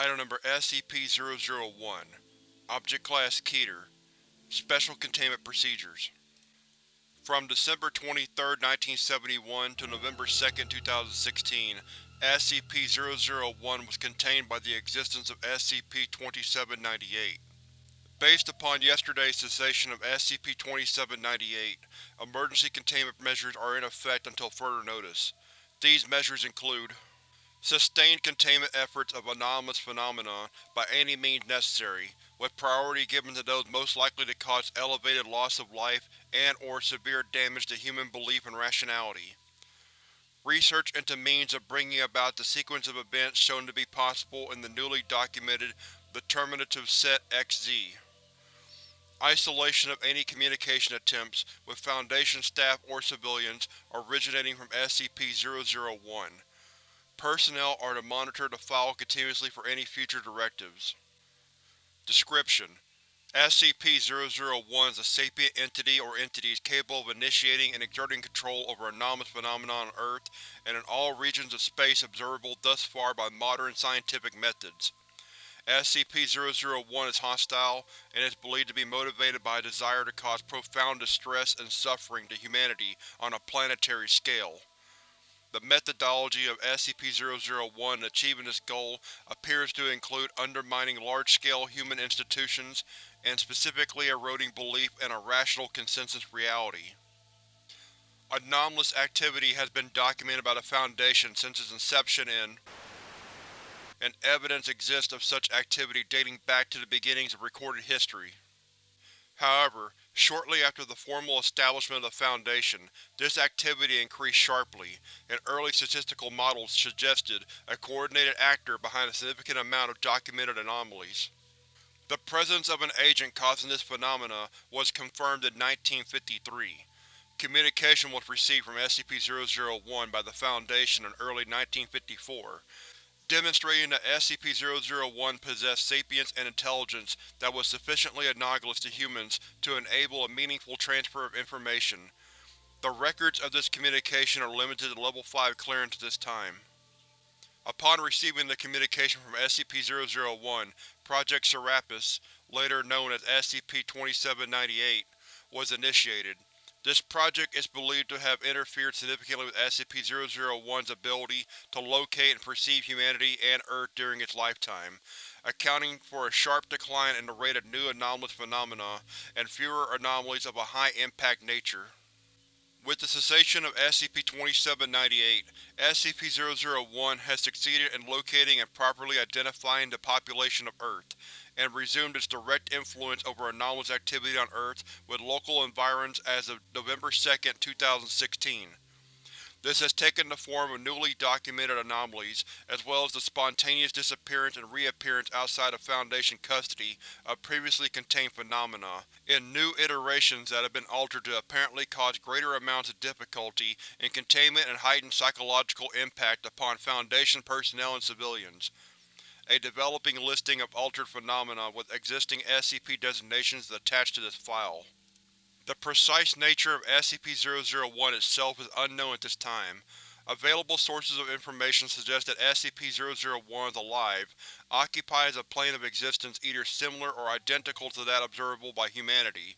Item Number SCP-001 Object Class Keter Special Containment Procedures From December 23, 1971 to November 2, 2016, SCP-001 was contained by the existence of SCP-2798. Based upon yesterday's cessation of SCP-2798, emergency containment measures are in effect until further notice. These measures include Sustained containment efforts of anomalous phenomena by any means necessary, with priority given to those most likely to cause elevated loss of life and or severe damage to human belief and rationality. Research into means of bringing about the sequence of events shown to be possible in the newly documented determinative set XZ. Isolation of any communication attempts with Foundation staff or civilians originating from SCP-001. Personnel are to monitor the file continuously for any future directives. Description: SCP-001 is a sapient entity or entities capable of initiating and exerting control over anomalous phenomena on Earth and in all regions of space observable thus far by modern scientific methods. SCP-001 is hostile, and is believed to be motivated by a desire to cause profound distress and suffering to humanity on a planetary scale. The methodology of SCP-001 in achieving this goal appears to include undermining large-scale human institutions and specifically eroding belief in a rational consensus reality. Anomalous activity has been documented by the Foundation since its inception in and evidence exists of such activity dating back to the beginnings of recorded history. However, shortly after the formal establishment of the Foundation, this activity increased sharply, and early statistical models suggested a coordinated actor behind a significant amount of documented anomalies. The presence of an agent causing this phenomena was confirmed in 1953. Communication was received from SCP-001 by the Foundation in early 1954, demonstrating that SCP-001 possessed sapience and intelligence that was sufficiently analogous to humans to enable a meaningful transfer of information. The records of this communication are limited to Level 5 clearance at this time. Upon receiving the communication from SCP-001, Project Serapis, later known as SCP-2798, was initiated. This project is believed to have interfered significantly with SCP-001's ability to locate and perceive humanity and Earth during its lifetime, accounting for a sharp decline in the rate of new anomalous phenomena and fewer anomalies of a high-impact nature. With the cessation of SCP-2798, SCP-001 has succeeded in locating and properly identifying the population of Earth, and resumed its direct influence over anomalous activity on Earth with local environs as of November 2, 2016. This has taken the form of newly documented anomalies, as well as the spontaneous disappearance and reappearance outside of Foundation custody of previously contained phenomena, in new iterations that have been altered to apparently cause greater amounts of difficulty in containment and heightened psychological impact upon Foundation personnel and civilians. A developing listing of altered phenomena with existing SCP designations is attached to this file. The precise nature of SCP-001 itself is unknown at this time. Available sources of information suggest that SCP-001 is alive, occupies a plane of existence either similar or identical to that observable by humanity,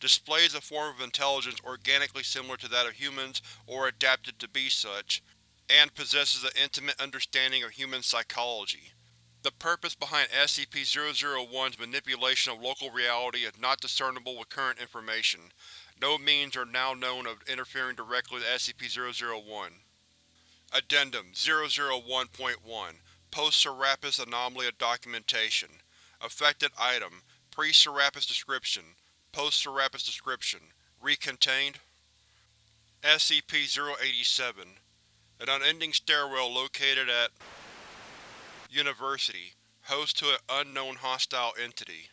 displays a form of intelligence organically similar to that of humans or adapted to be such, and possesses an intimate understanding of human psychology. The purpose behind SCP-001's manipulation of local reality is not discernible with current information. No means are now known of interfering directly with SCP-001. Addendum 001.1 Post-Serapis Anomaly of Documentation Affected Item Pre-Serapis Description Post-Serapis Description Recontained SCP-087 An unending stairwell located at University, host to an unknown hostile entity.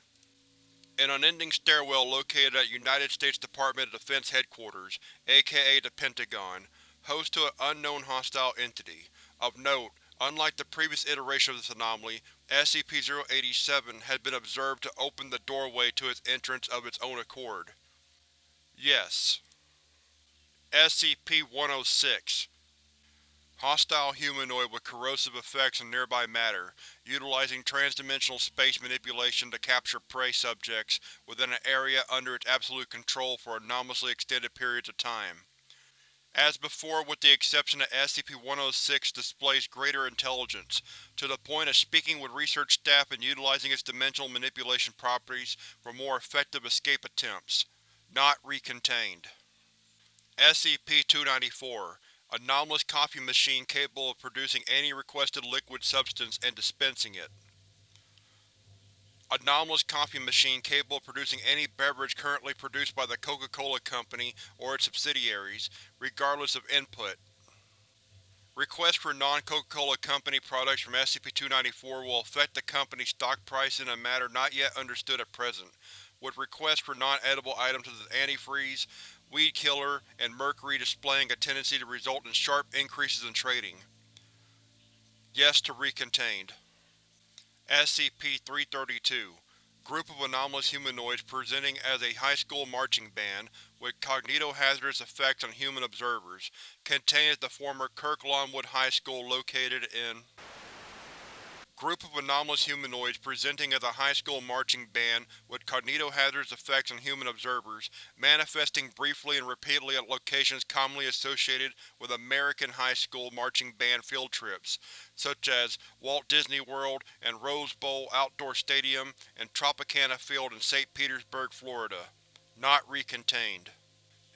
An unending stairwell located at United States Department of Defense Headquarters, aka the Pentagon, host to an unknown hostile entity. Of note, unlike the previous iteration of this anomaly, SCP-087 has been observed to open the doorway to its entrance of its own accord. Yes. SCP-106 Hostile humanoid with corrosive effects on nearby matter, utilizing transdimensional space manipulation to capture prey subjects within an area under its absolute control for anomalously extended periods of time. As before with the exception that SCP-106 displays greater intelligence, to the point of speaking with research staff and utilizing its dimensional manipulation properties for more effective escape attempts. Not recontained. SCP-294 Anomalous coffee machine capable of producing any requested liquid substance and dispensing it. Anomalous coffee machine capable of producing any beverage currently produced by the Coca-Cola Company or its subsidiaries, regardless of input. Requests for non-Coca-Cola Company products from SCP-294 will affect the company's stock price in a matter not yet understood at present, with requests for non-edible items such as antifreeze, weed killer, and mercury displaying a tendency to result in sharp increases in trading. Yes to recontained. SCP-332 Group of anomalous humanoids presenting as a high school marching band, with cognitohazardous effects on human observers, contained at the former Kirk Longwood High School located in Group of anomalous humanoids presenting as a high school marching band with cognitohazardous effects on human observers, manifesting briefly and repeatedly at locations commonly associated with American high school marching band field trips, such as Walt Disney World and Rose Bowl Outdoor Stadium and Tropicana Field in St. Petersburg, Florida. Not recontained.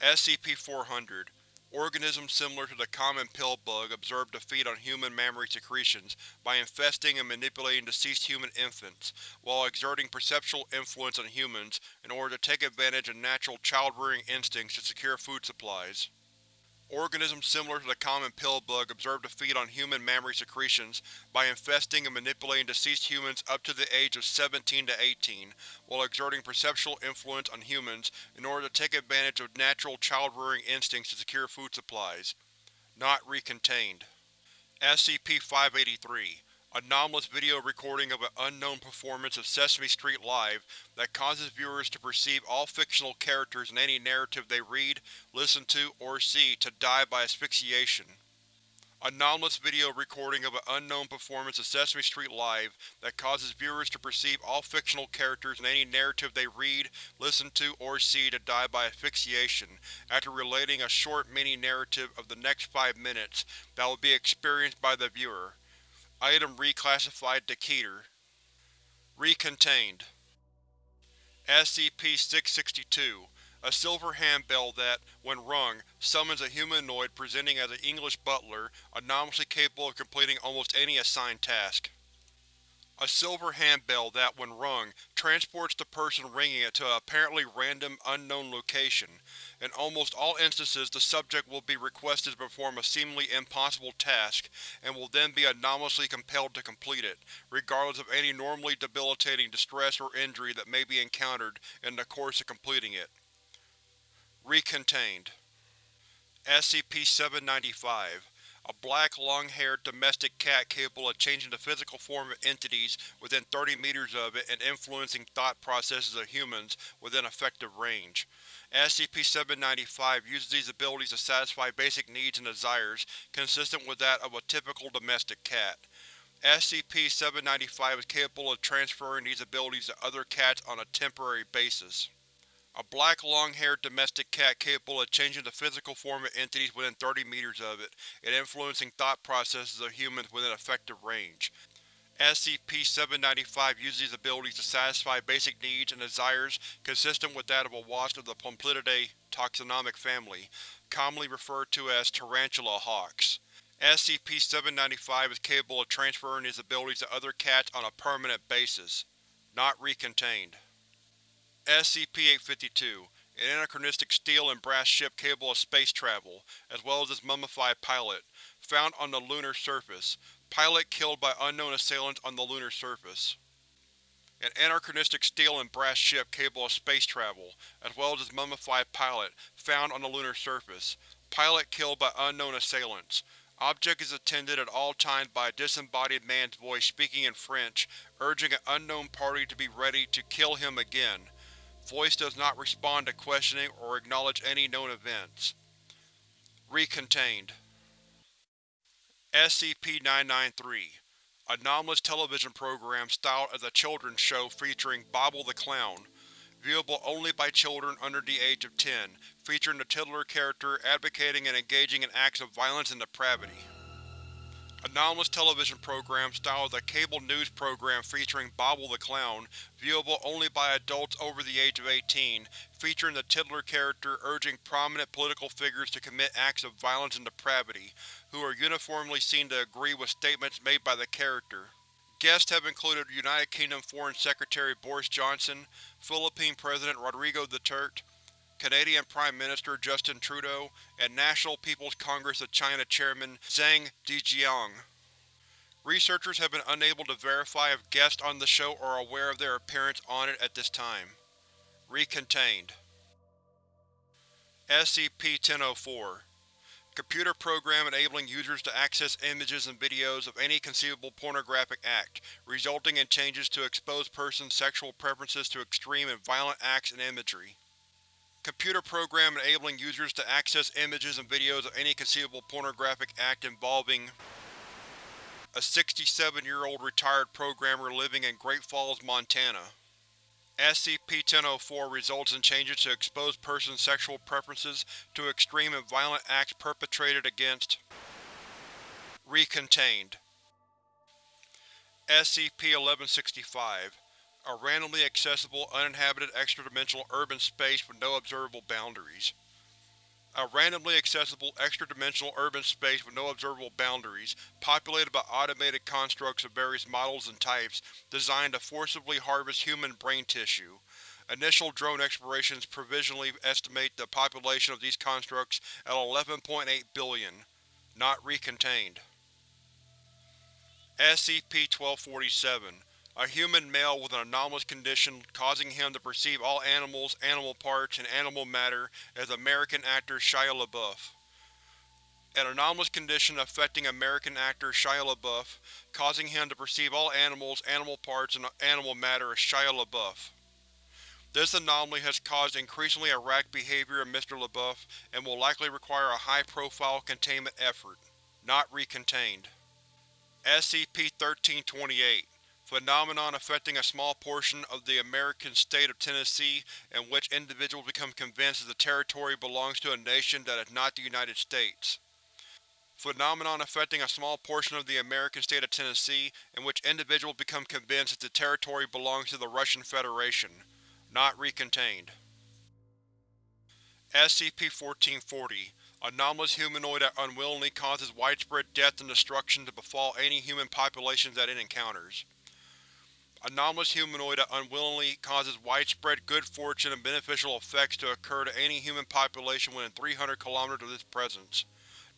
SCP-400 Organisms similar to the common pill bug observed to feed on human mammary secretions by infesting and manipulating deceased human infants, while exerting perceptual influence on humans in order to take advantage of natural child-rearing instincts to secure food supplies. Organisms similar to the common pill bug observed to feed on human mammary secretions by infesting and manipulating deceased humans up to the age of 17 to 18, while exerting perceptual influence on humans in order to take advantage of natural child-rearing instincts to secure food supplies. Not recontained. SCP-583 Anomalous video recording of an unknown performance of Sesame Street Live that causes viewers to perceive all fictional characters in any narrative they read, listen to, or see to die by asphyxiation. Anomalous video recording of an unknown performance of Sesame Street Live that causes viewers to perceive all fictional characters in any narrative they read, listen to, or see to die by asphyxiation, after relating a short mini-narrative of the next five minutes that will be experienced by the viewer. Item reclassified to Keter. Recontained. SCP-662 A silver handbell that, when rung, summons a humanoid presenting as an English butler, anomalously capable of completing almost any assigned task. A silver handbell that, when rung, transports the person ringing it to an apparently random, unknown location. In almost all instances the subject will be requested to perform a seemingly impossible task, and will then be anomalously compelled to complete it, regardless of any normally debilitating distress or injury that may be encountered in the course of completing it. Recontained SCP-795 a black, long-haired domestic cat capable of changing the physical form of entities within 30 meters of it and influencing thought processes of humans within effective range. SCP-795 uses these abilities to satisfy basic needs and desires consistent with that of a typical domestic cat. SCP-795 is capable of transferring these abilities to other cats on a temporary basis. A black, long-haired domestic cat capable of changing the physical form of entities within 30 meters of it, and influencing thought processes of humans within effective range. SCP-795 uses these abilities to satisfy basic needs and desires consistent with that of a wasp of the Pompilidae taxonomic family, commonly referred to as tarantula hawks. SCP-795 is capable of transferring these abilities to other cats on a permanent basis. Not recontained. SCP-852 An anachronistic steel and brass ship capable of space travel, as well as its mummified pilot, found on the lunar surface. Pilot killed by unknown assailants on the lunar surface. An anachronistic steel and brass ship capable of space travel, as well as its mummified pilot, found on the lunar surface. Pilot killed by unknown assailants. Object is attended at all times by a disembodied man's voice speaking in French, urging an unknown party to be ready to kill him again. Voice does not respond to questioning or acknowledge any known events. Recontained SCP-993 Anomalous television program styled as a children's show featuring Bobble the Clown. Viewable only by children under the age of 10, featuring the titular character advocating and engaging in acts of violence and depravity. Anomalous television program styled as a cable news program featuring Bobble the Clown, viewable only by adults over the age of 18, featuring the titular character urging prominent political figures to commit acts of violence and depravity, who are uniformly seen to agree with statements made by the character. Guests have included United Kingdom Foreign Secretary Boris Johnson, Philippine President Rodrigo Duterte, Canadian Prime Minister Justin Trudeau, and National People's Congress of China Chairman Zhang Dejiang. Researchers have been unable to verify if guests on the show are aware of their appearance on it at this time. Recontained SCP-1004 Computer program enabling users to access images and videos of any conceivable pornographic act, resulting in changes to expose persons' sexual preferences to extreme and violent acts and imagery. Computer program enabling users to access images and videos of any conceivable pornographic act involving a 67-year-old retired programmer living in Great Falls, Montana. SCP-1004 results in changes to expose persons' sexual preferences to extreme and violent acts perpetrated against Recontained SCP-1165 A randomly accessible, uninhabited extra-dimensional urban space with no observable boundaries. A randomly accessible, extra-dimensional urban space with no observable boundaries, populated by automated constructs of various models and types, designed to forcibly harvest human brain tissue. Initial drone explorations provisionally estimate the population of these constructs at 11.8 billion. Not recontained. SCP-1247 a human male with an anomalous condition causing him to perceive all animals, animal parts, and animal matter as American actor Shia LaBeouf. An anomalous condition affecting American actor Shia LaBeouf, causing him to perceive all animals, animal parts, and animal matter as Shia LaBeouf. This anomaly has caused increasingly erratic behavior in Mr. LaBeouf and will likely require a high-profile containment effort. Not recontained. SCP-1328 Phenomenon affecting a small portion of the American state of Tennessee in which individuals become convinced that the territory belongs to a nation that is not the United States. Phenomenon affecting a small portion of the American state of Tennessee in which individuals become convinced that the territory belongs to the Russian Federation. Not recontained. SCP-1440 Anomalous humanoid that unwillingly causes widespread death and destruction to befall any human populations that it encounters. Anomalous humanoid that unwillingly causes widespread good fortune and beneficial effects to occur to any human population within 300 km of this presence.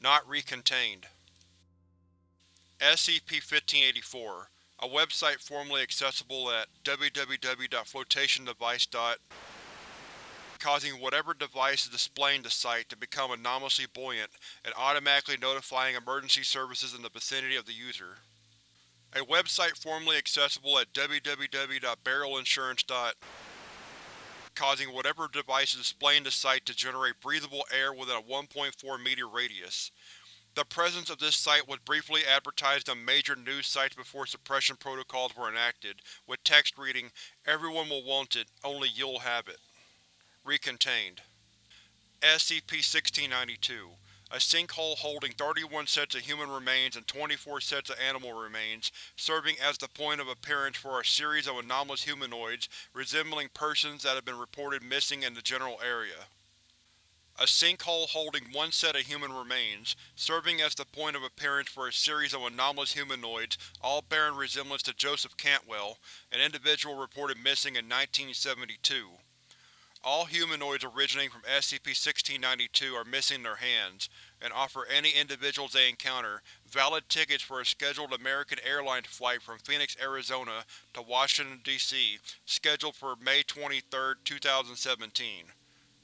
Not recontained. SCP-1584 A website formerly accessible at www.flotationdevice. causing whatever device is displaying the site to become anomalously buoyant and automatically notifying emergency services in the vicinity of the user. A website formerly accessible at www.barrelinsurance. causing whatever device is displaying the site to generate breathable air within a 1.4 meter radius. The presence of this site was briefly advertised on major news sites before suppression protocols were enacted, with text reading, Everyone will want it, only you'll have it. Recontained. SCP-1692 a sinkhole holding 31 sets of human remains and 24 sets of animal remains, serving as the point of appearance for a series of anomalous humanoids resembling persons that have been reported missing in the general area. A sinkhole holding one set of human remains, serving as the point of appearance for a series of anomalous humanoids, all bearing resemblance to Joseph Cantwell, an individual reported missing in 1972. All humanoids originating from SCP-1692 are missing their hands, and offer any individuals they encounter valid tickets for a scheduled American Airlines flight from Phoenix, Arizona to Washington, D.C., scheduled for May 23, 2017.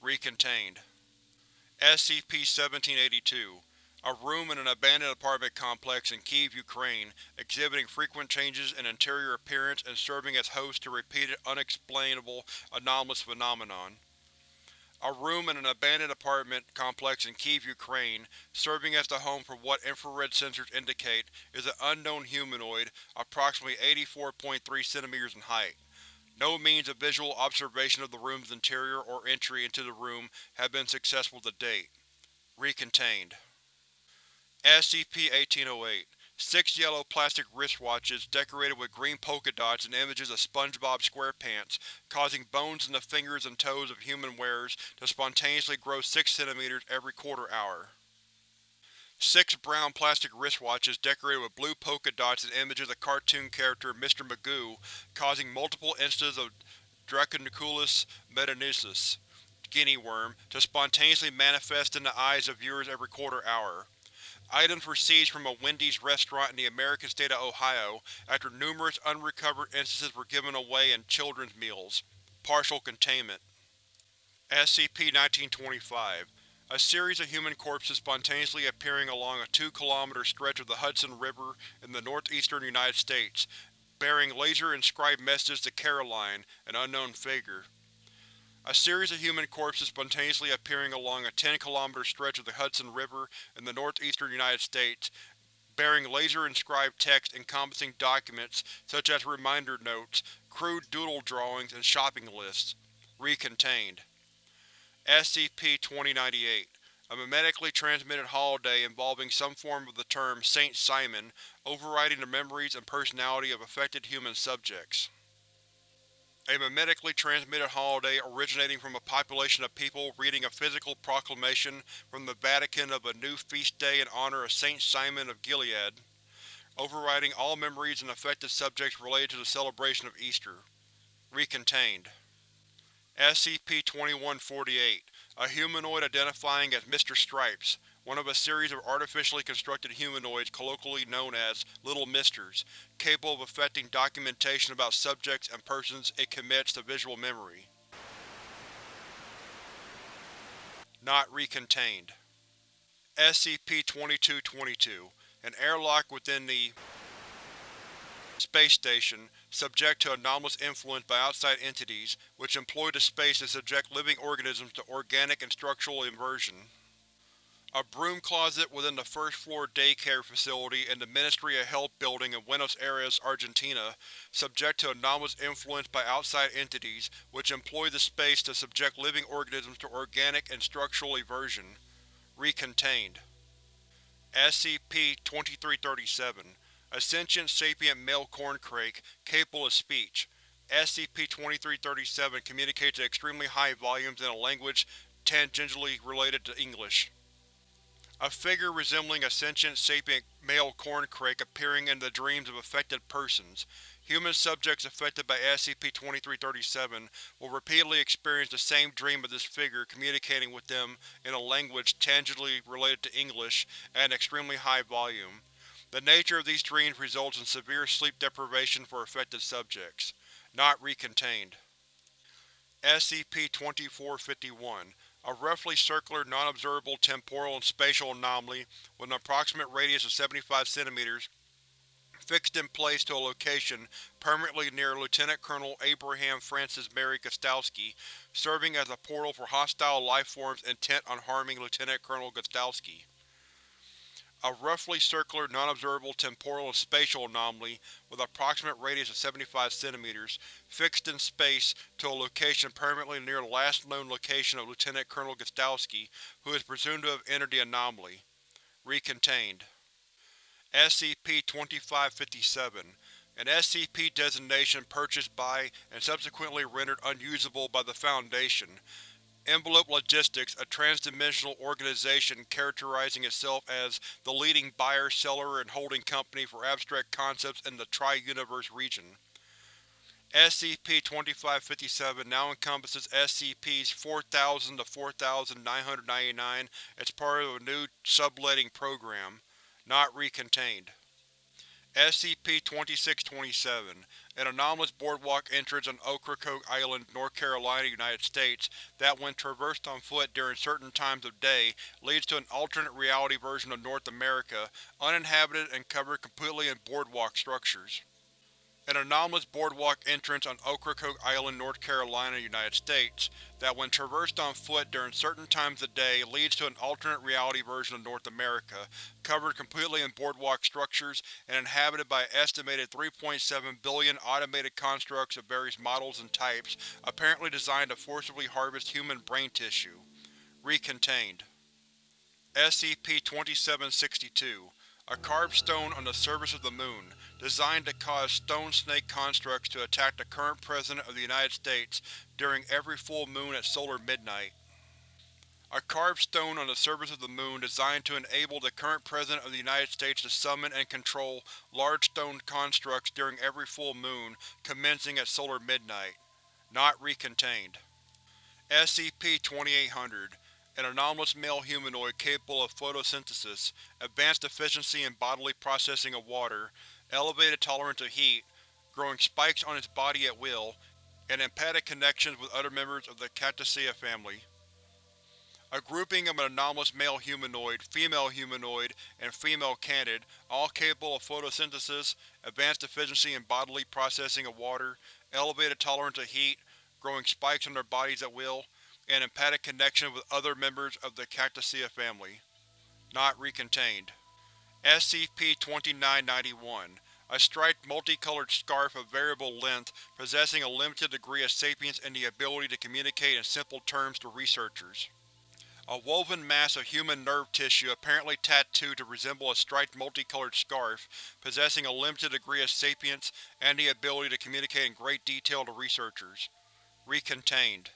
Recontained. SCP-1782 A room in an abandoned apartment complex in Kiev, Ukraine, exhibiting frequent changes in interior appearance and serving as host to repeated unexplainable anomalous phenomenon. a room in an abandoned apartment complex in Kyiv, Ukraine, serving as the home for what infrared sensors indicate is an unknown humanoid approximately 84.3 cm in height. No means of visual observation of the room's interior or entry into the room have been successful to date. Recontained. SCP-1808 Six yellow plastic wristwatches decorated with green polka dots and images of SpongeBob SquarePants, causing bones in the fingers and toes of human wearers to spontaneously grow 6 cm every quarter hour. Six brown plastic wristwatches decorated with blue polka dots and images of the cartoon character Mr. Magoo, causing multiple instances of Dracunculus medinensis guinea worm to spontaneously manifest in the eyes of viewers every quarter hour. Items were seized from a Wendy's restaurant in the American state of Ohio after numerous unrecovered instances were given away in children's meals. Partial containment. SCP-1925 A series of human corpses spontaneously appearing along a 2-kilometer stretch of the Hudson River in the northeastern United States, bearing laser-inscribed messages to Caroline, an unknown figure. A series of human corpses spontaneously appearing along a 10-kilometer stretch of the Hudson River in the northeastern United States, bearing laser-inscribed text encompassing documents such as reminder notes, crude doodle drawings, and shopping lists. Recontained. SCP-2098 A memetically transmitted holiday involving some form of the term Saint Simon, overriding the memories and personality of affected human subjects. A memetically transmitted holiday originating from a population of people reading a physical proclamation from the Vatican of a new feast day in honor of Saint Simon of Gilead, overriding all memories and affected subjects related to the celebration of Easter. Recontained. SCP-2148 A humanoid identifying as Mr. Stripes, one of a series of artificially constructed humanoids colloquially known as Little Misters, capable of affecting documentation about subjects and persons it commits to visual memory. Not recontained. SCP-2222 An airlock within the space station, subject to anomalous influence by outside entities, which employ the space to subject living organisms to organic and structural inversion. A broom closet within the first-floor daycare facility in the Ministry of Health building in Buenos Aires, Argentina, subject to anomalous influence by outside entities, which employ the space to subject living organisms to organic and structural eversion. Recontained. SCP-2337 A sentient sapient male corncrake, capable of speech. SCP-2337 communicates at extremely high volumes in a language tangentially related to English. A figure resembling a sentient sapient male corncrake appearing in the dreams of affected persons. Human subjects affected by SCP-2337 will repeatedly experience the same dream of this figure communicating with them in a language tangentially related to English at an extremely high volume. The nature of these dreams results in severe sleep deprivation for affected subjects. Not recontained. SCP-2451 a roughly circular, non-observable temporal and spatial anomaly with an approximate radius of 75 cm fixed in place to a location permanently near Lieutenant Colonel Abraham Francis Mary Gostowski, serving as a portal for hostile lifeforms intent on harming Lieutenant Colonel Gostowski a roughly circular, non-observable temporal and spatial anomaly with approximate radius of 75 cm, fixed in space to a location permanently near the last known location of Lieutenant Colonel Gostowski, who is presumed to have entered the anomaly. Recontained. SCP-2557 An SCP designation purchased by and subsequently rendered unusable by the Foundation, Envelope Logistics, a transdimensional organization characterizing itself as the leading buyer, seller, and holding company for abstract concepts in the Tri-Universe region. SCP-2557 now encompasses SCPs 4000 to 4999 as part of a new subletting program, not recontained. SCP-2627 An anomalous boardwalk entrance on Ocracoke Island, North Carolina, United States that, when traversed on foot during certain times of day, leads to an alternate reality version of North America, uninhabited and covered completely in boardwalk structures. An anomalous boardwalk entrance on Ocracoke Island, North Carolina, United States, that when traversed on foot during certain times of day leads to an alternate reality version of North America, covered completely in boardwalk structures and inhabited by an estimated 3.7 billion automated constructs of various models and types, apparently designed to forcibly harvest human brain tissue. Recontained. SCP-2762 A carved stone on the surface of the Moon, designed to cause stone snake constructs to attack the current President of the United States during every full moon at solar midnight. A carved stone on the surface of the Moon designed to enable the current President of the United States to summon and control large stone constructs during every full moon, commencing at solar midnight. Not recontained. SCP-2800 An anomalous male humanoid capable of photosynthesis, advanced efficiency in bodily processing of water, elevated tolerance of heat, growing spikes on its body at will, and empathic connections with other members of the Cactaceae family. A grouping of an anomalous male humanoid, female humanoid, and female canid, all capable of photosynthesis, advanced efficiency in bodily processing of water, elevated tolerance of heat, growing spikes on their bodies at will, and empathic connection with other members of the Cactaceae family. Not recontained. SCP-2991 A striped, multicolored scarf of variable length possessing a limited degree of sapience and the ability to communicate in simple terms to researchers. A woven mass of human nerve tissue apparently tattooed to resemble a striped multicolored scarf, possessing a limited degree of sapience and the ability to communicate in great detail to researchers. Recontained.